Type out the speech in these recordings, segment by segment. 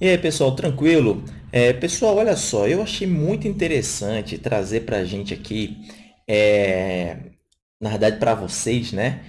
E aí, pessoal, tranquilo? É, pessoal, olha só, eu achei muito interessante trazer para a gente aqui, é, na verdade, para vocês, né?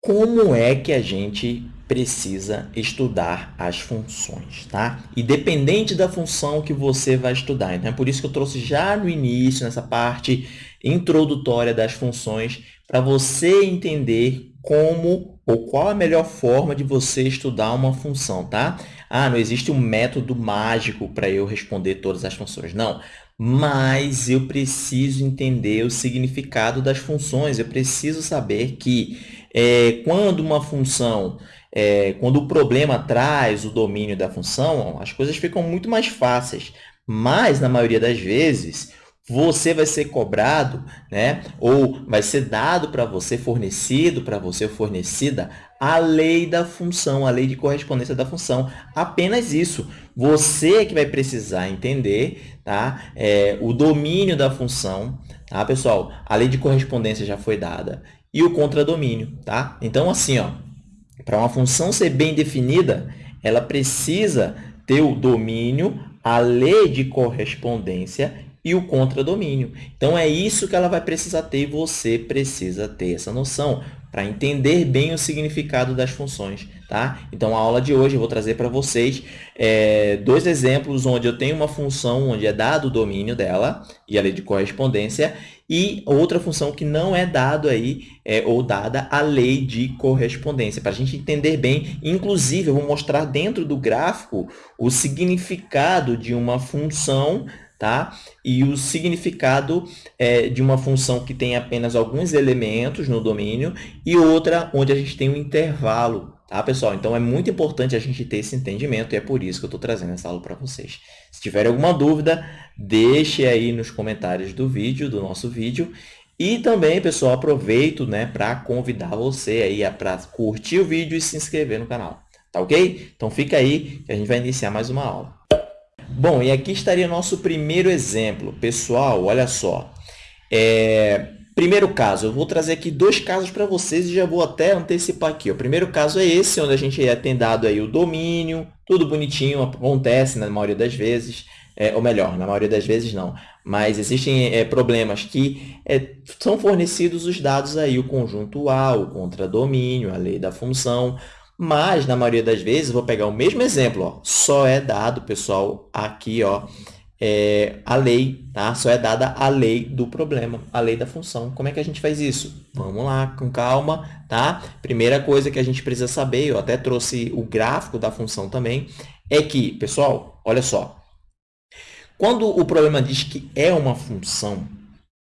Como é que a gente precisa estudar as funções, tá? Independente da função que você vai estudar. Então, é por isso que eu trouxe já no início, nessa parte introdutória das funções, para você entender como ou qual a melhor forma de você estudar uma função, tá? Ah, não existe um método mágico para eu responder todas as funções. Não, mas eu preciso entender o significado das funções. Eu preciso saber que é, quando uma função, é, quando o problema traz o domínio da função, as coisas ficam muito mais fáceis. Mas, na maioria das vezes, você vai ser cobrado, né? ou vai ser dado para você, fornecido para você, fornecida, a lei da função, a lei de correspondência da função. Apenas isso. Você é que vai precisar entender tá? É, o domínio da função. Tá, pessoal? A lei de correspondência já foi dada. E o contradomínio. Tá? Então, assim, ó, para uma função ser bem definida, ela precisa ter o domínio, a lei de correspondência e o contradomínio. Então, é isso que ela vai precisar ter e você precisa ter essa noção para entender bem o significado das funções. Tá? Então, a aula de hoje eu vou trazer para vocês é, dois exemplos onde eu tenho uma função onde é dado o domínio dela e a lei de correspondência e outra função que não é dado aí, é, ou dada a lei de correspondência. Para a gente entender bem, inclusive, eu vou mostrar dentro do gráfico o significado de uma função tá? E o significado é, de uma função que tem apenas alguns elementos no domínio e outra onde a gente tem um intervalo, tá, pessoal? Então, é muito importante a gente ter esse entendimento e é por isso que eu estou trazendo essa aula para vocês. Se tiver alguma dúvida, deixe aí nos comentários do vídeo, do nosso vídeo. E também, pessoal, aproveito né, para convidar você aí para curtir o vídeo e se inscrever no canal, tá ok? Então, fica aí que a gente vai iniciar mais uma aula. Bom, e aqui estaria nosso primeiro exemplo. Pessoal, olha só. É, primeiro caso, eu vou trazer aqui dois casos para vocês e já vou até antecipar aqui. O primeiro caso é esse, onde a gente tem dado aí o domínio, tudo bonitinho, acontece na maioria das vezes. É, ou melhor, na maioria das vezes não, mas existem é, problemas que é, são fornecidos os dados aí, o conjunto A, o contradomínio, a lei da função, mas, na maioria das vezes, vou pegar o mesmo exemplo, ó, só é dado, pessoal, aqui, ó, é, a lei, tá? Só é dada a lei do problema, a lei da função. Como é que a gente faz isso? Vamos lá, com calma, tá? Primeira coisa que a gente precisa saber, eu até trouxe o gráfico da função também, é que, pessoal, olha só, quando o problema diz que é uma função,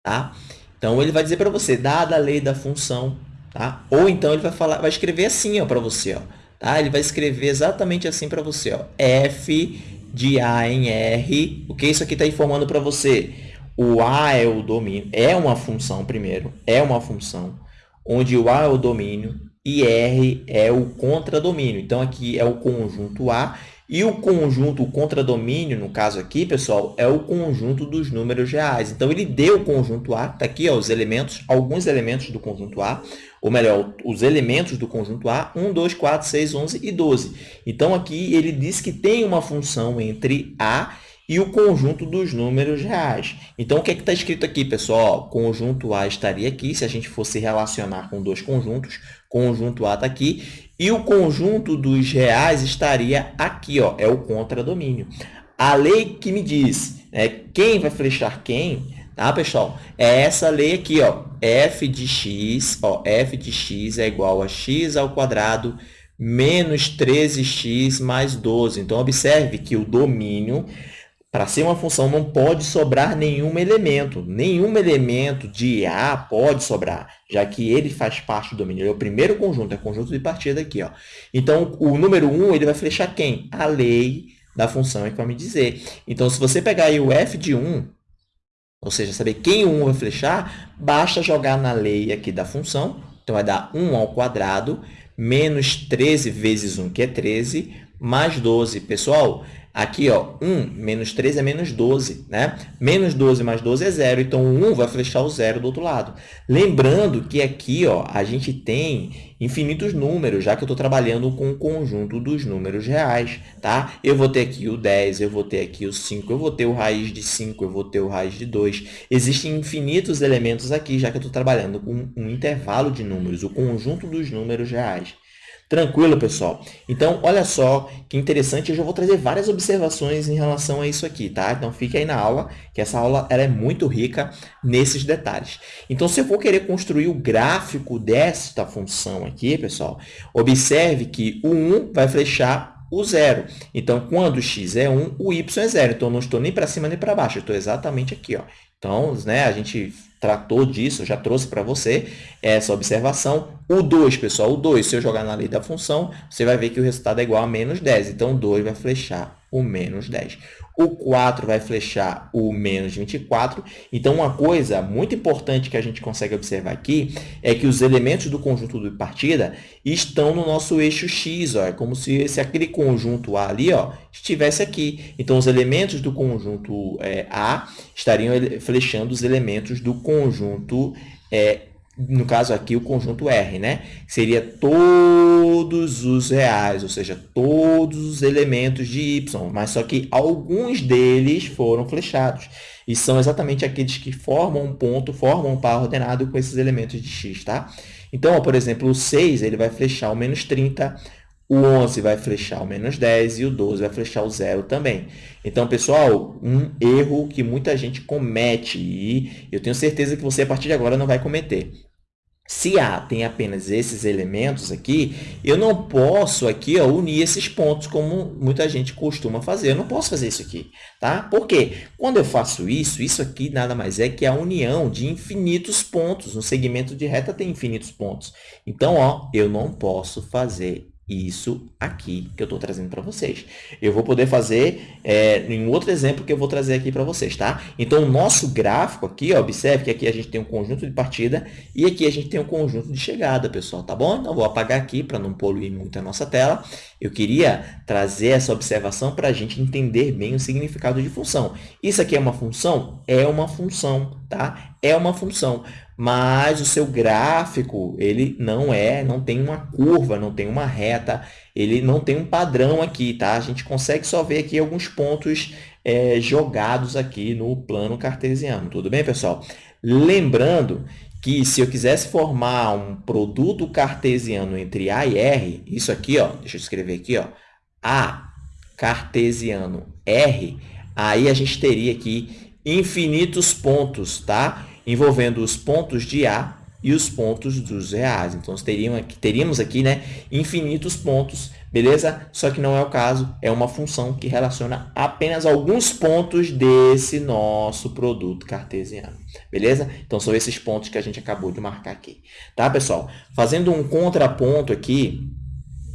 tá? Então, ele vai dizer para você, dada a lei da função, Tá? Ou então ele vai, falar, vai escrever assim para você. Ó, tá? Ele vai escrever exatamente assim para você. Ó, F de A em R. O que isso aqui está informando para você? O A é o domínio, é uma função primeiro, é uma função, onde o A é o domínio e R é o contradomínio. Então, aqui é o conjunto A e o conjunto, o contradomínio, no caso aqui, pessoal, é o conjunto dos números reais. Então, ele deu o conjunto A, está aqui ó, os elementos, alguns elementos do conjunto A, ou melhor, os elementos do conjunto A, 1, 2, 4, 6, 11 e 12. Então, aqui ele diz que tem uma função entre A e o conjunto dos números reais. Então, o que é está escrito aqui, pessoal? Conjunto A estaria aqui, se a gente fosse relacionar com dois conjuntos, conjunto A está aqui, e o conjunto dos reais estaria aqui, ó, é o contradomínio. A lei que me diz né, quem vai flechar quem, tá, pessoal? É essa lei aqui, ó, f de x, ó, f de x é igual a x ao quadrado menos 13x mais 12. Então, observe que o domínio para ser uma função, não pode sobrar nenhum elemento. Nenhum elemento de A pode sobrar, já que ele faz parte do domínio. Ele é o primeiro conjunto, é o conjunto de partida aqui. Ó. Então, o número 1 ele vai flechar quem? A lei da função é que vai me dizer. Então, se você pegar aí o f de 1, ou seja, saber quem o 1 vai flechar, basta jogar na lei aqui da função. Então, vai dar 1 ao quadrado menos 13 vezes 1, que é 13, mais 12. Pessoal, Aqui, ó, 1 menos 3 é menos 12, né? Menos 12 mais 12 é zero, então o 1 vai flechar o zero do outro lado. Lembrando que aqui, ó, a gente tem infinitos números, já que eu estou trabalhando com o conjunto dos números reais, tá? Eu vou ter aqui o 10, eu vou ter aqui o 5, eu vou ter o raiz de 5, eu vou ter o raiz de 2. Existem infinitos elementos aqui, já que eu estou trabalhando com um intervalo de números, o conjunto dos números reais. Tranquilo, pessoal? Então, olha só que interessante, eu já vou trazer várias observações em relação a isso aqui, tá? Então, fique aí na aula, que essa aula ela é muito rica nesses detalhes. Então, se eu for querer construir o gráfico desta função aqui, pessoal, observe que o 1 vai flechar o zero. Então, quando x é 1, o y é zero. Então, não estou nem para cima nem para baixo, eu estou exatamente aqui. Ó. Então, né, a gente tratou disso, já trouxe para você essa observação. O 2, pessoal, o 2, se eu jogar na lei da função, você vai ver que o resultado é igual a menos 10. Então, o 2 vai flechar o menos 10. O 4 vai flechar o menos 24. Então, uma coisa muito importante que a gente consegue observar aqui é que os elementos do conjunto de partida estão no nosso eixo x. Ó. É como se, se aquele conjunto A ali ó, estivesse aqui. Então, os elementos do conjunto é, A estariam flechando os elementos do conjunto é, no caso aqui, o conjunto R, né? Seria todos os reais, ou seja, todos os elementos de Y, mas só que alguns deles foram flechados. E são exatamente aqueles que formam um ponto, formam um par ordenado com esses elementos de X, tá? Então, ó, por exemplo, o 6 ele vai flechar o menos 30, o 11 vai flechar o menos 10 e o 12 vai flechar o zero também. Então, pessoal, um erro que muita gente comete e eu tenho certeza que você, a partir de agora, não vai cometer. Se A tem apenas esses elementos aqui, eu não posso aqui ó, unir esses pontos como muita gente costuma fazer. Eu não posso fazer isso aqui, tá? Por quê? Quando eu faço isso, isso aqui nada mais é que a união de infinitos pontos. Um segmento de reta tem infinitos pontos. Então, ó, eu não posso fazer isso aqui que eu estou trazendo para vocês. Eu vou poder fazer é, em outro exemplo que eu vou trazer aqui para vocês, tá? Então, o nosso gráfico aqui, ó, observe que aqui a gente tem um conjunto de partida e aqui a gente tem um conjunto de chegada, pessoal, tá bom? Então, vou apagar aqui para não poluir muito a nossa tela. Eu queria trazer essa observação para a gente entender bem o significado de função. Isso aqui é uma função? É uma função, tá? É uma função mas o seu gráfico ele não é, não tem uma curva, não tem uma reta, ele não tem um padrão aqui, tá? A gente consegue só ver aqui alguns pontos é, jogados aqui no plano cartesiano, tudo bem, pessoal? Lembrando que se eu quisesse formar um produto cartesiano entre A e R, isso aqui, ó, deixa eu escrever aqui, ó, A cartesiano R, aí a gente teria aqui infinitos pontos, tá? Envolvendo os pontos de A e os pontos dos reais. Então, teríamos aqui, teríamos aqui né, infinitos pontos, beleza? Só que não é o caso, é uma função que relaciona apenas alguns pontos desse nosso produto cartesiano, beleza? Então, são esses pontos que a gente acabou de marcar aqui, tá, pessoal? Fazendo um contraponto aqui,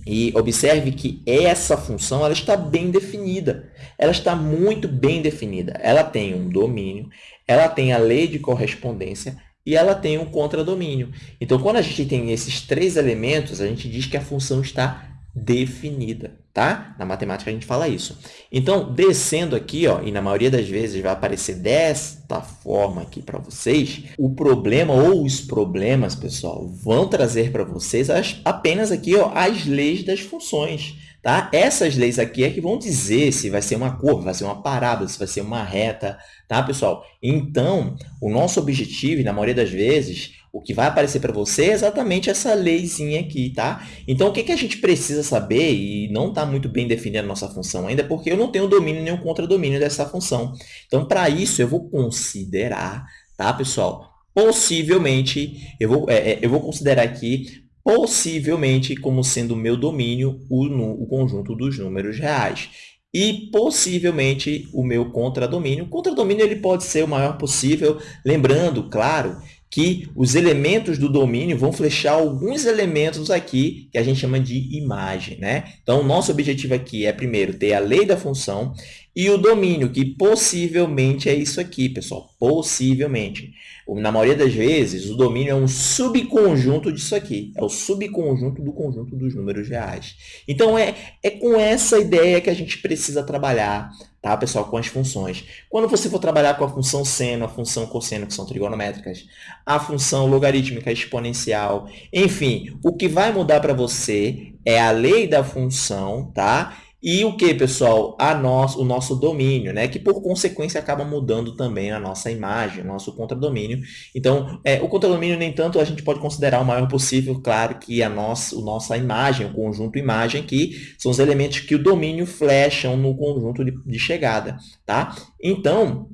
e observe que essa função ela está bem definida. Ela está muito bem definida. Ela tem um domínio, ela tem a lei de correspondência e ela tem um contradomínio. Então, quando a gente tem esses três elementos, a gente diz que a função está definida, tá? Na matemática a gente fala isso. Então, descendo aqui, ó, e na maioria das vezes vai aparecer desta forma aqui para vocês, o problema ou os problemas, pessoal, vão trazer para vocês as, apenas aqui ó, as leis das funções. Tá? Essas leis aqui é que vão dizer se vai ser uma curva, vai ser uma parábola, se vai ser uma reta, tá, pessoal? Então, o nosso objetivo, na maioria das vezes, o que vai aparecer para você é exatamente essa leizinha aqui, tá? Então, o que, que a gente precisa saber, e não está muito bem definida a nossa função ainda, porque eu não tenho domínio nem o contradomínio dessa função. Então, para isso, eu vou considerar, tá, pessoal? Possivelmente, eu vou, é, é eu vou considerar aqui possivelmente como sendo meu domínio o, o conjunto dos números reais. E, possivelmente, o meu contradomínio. O contradomínio ele pode ser o maior possível, lembrando, claro, que os elementos do domínio vão flechar alguns elementos aqui que a gente chama de imagem. Né? Então, nosso objetivo aqui é, primeiro, ter a lei da função e o domínio, que possivelmente é isso aqui, pessoal, possivelmente. Na maioria das vezes, o domínio é um subconjunto disso aqui, é o subconjunto do conjunto dos números reais. Então, é, é com essa ideia que a gente precisa trabalhar, tá, pessoal, com as funções. Quando você for trabalhar com a função seno, a função cosseno, que são trigonométricas, a função logarítmica exponencial, enfim, o que vai mudar para você é a lei da função, tá? E o que, pessoal? A nosso, o nosso domínio, né? que por consequência acaba mudando também a nossa imagem, o nosso contradomínio. Então, é, o contradomínio, nem tanto, a gente pode considerar o maior possível, claro que a nossa, a nossa imagem, o conjunto imagem, que são os elementos que o domínio flecham no conjunto de, de chegada. Tá? Então,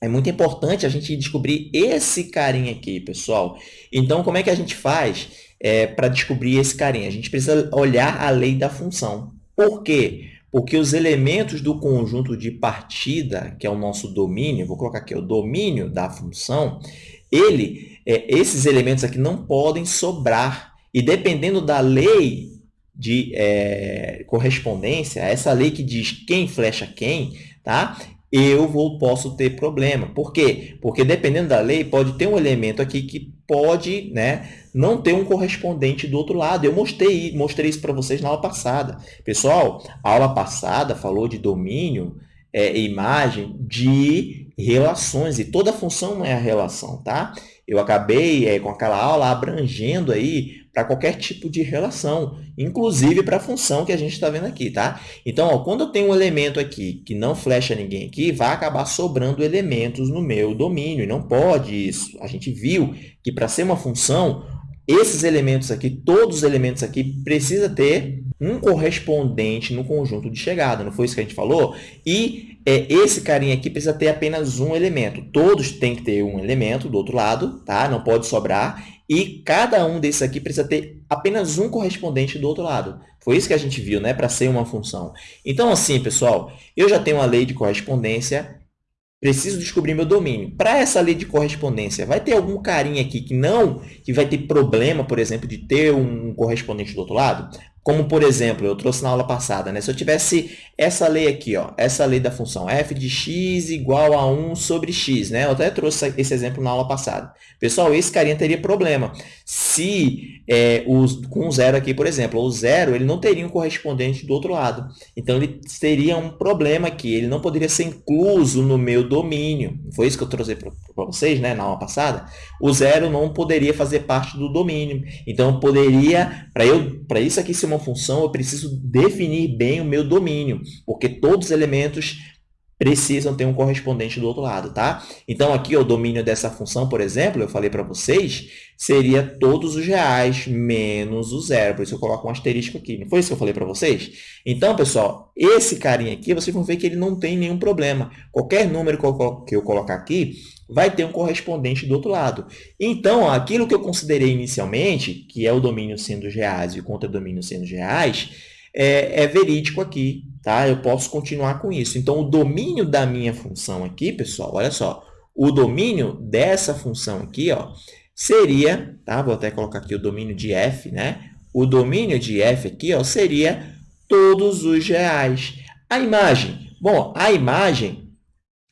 é muito importante a gente descobrir esse carinha aqui, pessoal. Então, como é que a gente faz é, para descobrir esse carinha? A gente precisa olhar a lei da função. Por quê? Porque os elementos do conjunto de partida, que é o nosso domínio, vou colocar aqui o domínio da função, ele, é, esses elementos aqui não podem sobrar. E dependendo da lei de é, correspondência, essa lei que diz quem flecha quem, tá? Eu vou, posso ter problema. Por quê? Porque dependendo da lei, pode ter um elemento aqui que pode né, não ter um correspondente do outro lado. Eu mostrei, mostrei isso para vocês na aula passada. Pessoal, a aula passada falou de domínio é, imagem de relações, e toda função é a relação, tá? Eu acabei é, com aquela aula abrangendo aí para qualquer tipo de relação, inclusive para a função que a gente está vendo aqui, tá? Então, ó, quando eu tenho um elemento aqui que não flecha ninguém aqui, vai acabar sobrando elementos no meu domínio, e não pode isso. A gente viu que para ser uma função, esses elementos aqui, todos os elementos aqui, precisa ter um correspondente no conjunto de chegada, não foi isso que a gente falou? E é, esse carinha aqui precisa ter apenas um elemento. Todos têm que ter um elemento do outro lado, tá? Não pode sobrar. E cada um desses aqui precisa ter apenas um correspondente do outro lado. Foi isso que a gente viu, né? Para ser uma função. Então, assim, pessoal, eu já tenho uma lei de correspondência, preciso descobrir meu domínio. Para essa lei de correspondência, vai ter algum carinha aqui que não, que vai ter problema, por exemplo, de ter um correspondente do outro lado? Como, por exemplo, eu trouxe na aula passada, né? se eu tivesse essa lei aqui, ó, essa lei da função f de x igual a 1 sobre x, né? eu até trouxe esse exemplo na aula passada. Pessoal, esse carinha teria problema. Se é, os, com zero aqui, por exemplo, o zero ele não teria um correspondente do outro lado. Então, ele teria um problema aqui, ele não poderia ser incluso no meu domínio. Foi isso que eu trouxe para vocês né, na aula passada. O zero não poderia fazer parte do domínio. Então, poderia, para isso aqui ser uma função, eu preciso definir bem o meu domínio, porque todos os elementos precisam ter um correspondente do outro lado, tá? Então, aqui o domínio dessa função, por exemplo, eu falei para vocês, seria todos os reais menos o zero. Por isso eu coloco um asterisco aqui. Não foi isso que eu falei para vocês? Então, pessoal, esse carinha aqui, vocês vão ver que ele não tem nenhum problema. Qualquer número que eu colocar aqui, vai ter um correspondente do outro lado. Então, aquilo que eu considerei inicialmente, que é o domínio sendo reais e o contradomínio sendo reais, é, é verídico aqui, tá? Eu posso continuar com isso. Então, o domínio da minha função aqui, pessoal, olha só, o domínio dessa função aqui, ó, seria, tá? Vou até colocar aqui o domínio de f, né? O domínio de f aqui, ó, seria todos os reais. A imagem, bom, a imagem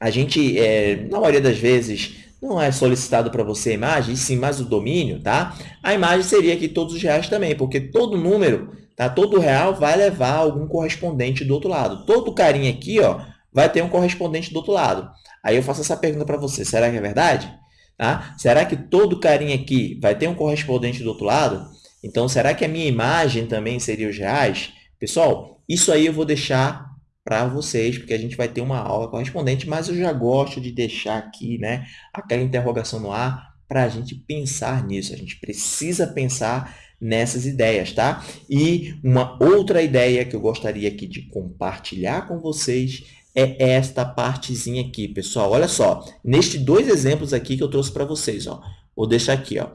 a gente, é, na maioria das vezes, não é solicitado para você a imagem, sim mais o domínio, tá? A imagem seria aqui todos os reais também, porque todo número, tá? todo real vai levar algum correspondente do outro lado. Todo carinha aqui ó, vai ter um correspondente do outro lado. Aí eu faço essa pergunta para você, será que é verdade? Tá? Será que todo carinha aqui vai ter um correspondente do outro lado? Então, será que a minha imagem também seria os reais? Pessoal, isso aí eu vou deixar para vocês, porque a gente vai ter uma aula correspondente, mas eu já gosto de deixar aqui né, aquela interrogação no ar para a gente pensar nisso. A gente precisa pensar nessas ideias, tá? E uma outra ideia que eu gostaria aqui de compartilhar com vocês é esta partezinha aqui, pessoal. Olha só, nestes dois exemplos aqui que eu trouxe para vocês, ó. Vou deixar aqui, ó.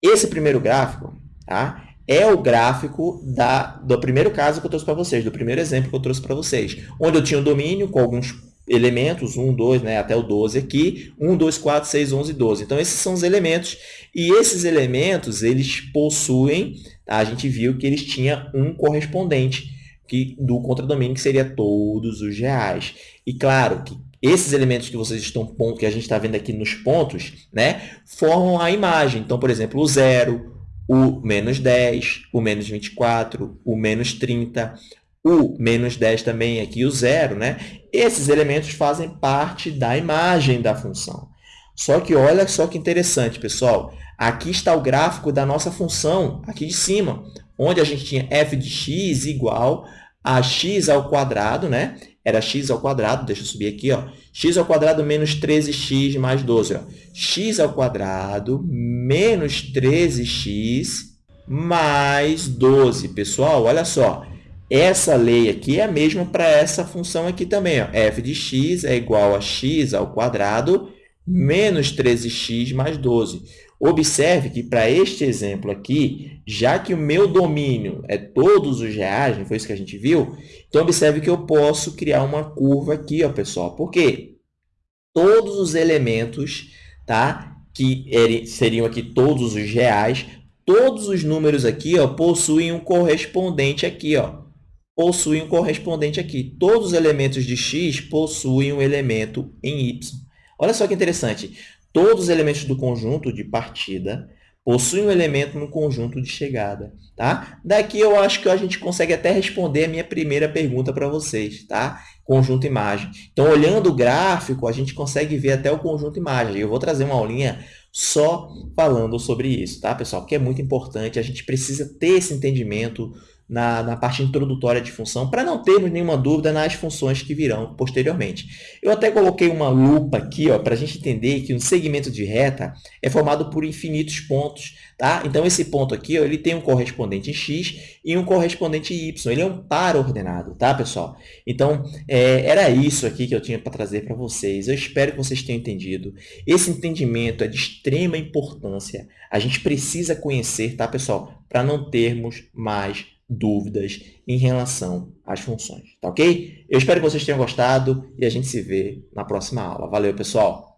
Esse primeiro gráfico, tá? é o gráfico da, do primeiro caso que eu trouxe para vocês, do primeiro exemplo que eu trouxe para vocês, onde eu tinha o um domínio com alguns elementos, 1, 2, né, até o 12 aqui, 1, 2, 4, 6, 11, 12. Então, esses são os elementos, e esses elementos, eles possuem, tá? a gente viu que eles tinham um correspondente. que, do contradomínio, que seria todos os reais. E claro que esses elementos que vocês estão que a gente está vendo aqui nos pontos, né, formam a imagem. Então, por exemplo, o zero, o menos 10, o menos 24, o menos 30, o menos 10 também aqui, o zero, né? Esses elementos fazem parte da imagem da função. Só que olha só que interessante, pessoal. Aqui está o gráfico da nossa função, aqui de cima, onde a gente tinha f de x igual a x ao quadrado, né? Era x ao quadrado, deixa eu subir aqui, ó. x ao quadrado menos 13x mais 12, ó. x ao quadrado menos 13x mais 12. Pessoal, olha só. Essa lei aqui é a mesma para essa função aqui também. Ó. f de x é igual a x ao quadrado menos 13x mais 12. Observe que para este exemplo aqui, já que o meu domínio é todos os reais, não foi isso que a gente viu? Então, observe que eu posso criar uma curva aqui, ó, pessoal. Por quê? Todos os elementos tá, que seriam aqui todos os reais, todos os números aqui ó, possuem um correspondente aqui. Ó possuem um correspondente aqui. Todos os elementos de x possuem um elemento em y. Olha só que interessante. Todos os elementos do conjunto de partida possuem um elemento no conjunto de chegada. Tá? Daqui eu acho que a gente consegue até responder a minha primeira pergunta para vocês. Tá? Conjunto imagem. Então, olhando o gráfico, a gente consegue ver até o conjunto imagem. Eu vou trazer uma aulinha só falando sobre isso, tá, pessoal? Porque é muito importante, a gente precisa ter esse entendimento na, na parte introdutória de função, para não termos nenhuma dúvida nas funções que virão posteriormente. Eu até coloquei uma lupa aqui para a gente entender que um segmento de reta é formado por infinitos pontos. Tá? Então, esse ponto aqui ó, ele tem um correspondente x e um correspondente y. Ele é um par ordenado, tá, pessoal? Então, é, era isso aqui que eu tinha para trazer para vocês. Eu espero que vocês tenham entendido. Esse entendimento é de extrema importância. A gente precisa conhecer, tá, pessoal? Para não termos mais dúvidas em relação às funções, tá ok? Eu espero que vocês tenham gostado e a gente se vê na próxima aula. Valeu, pessoal!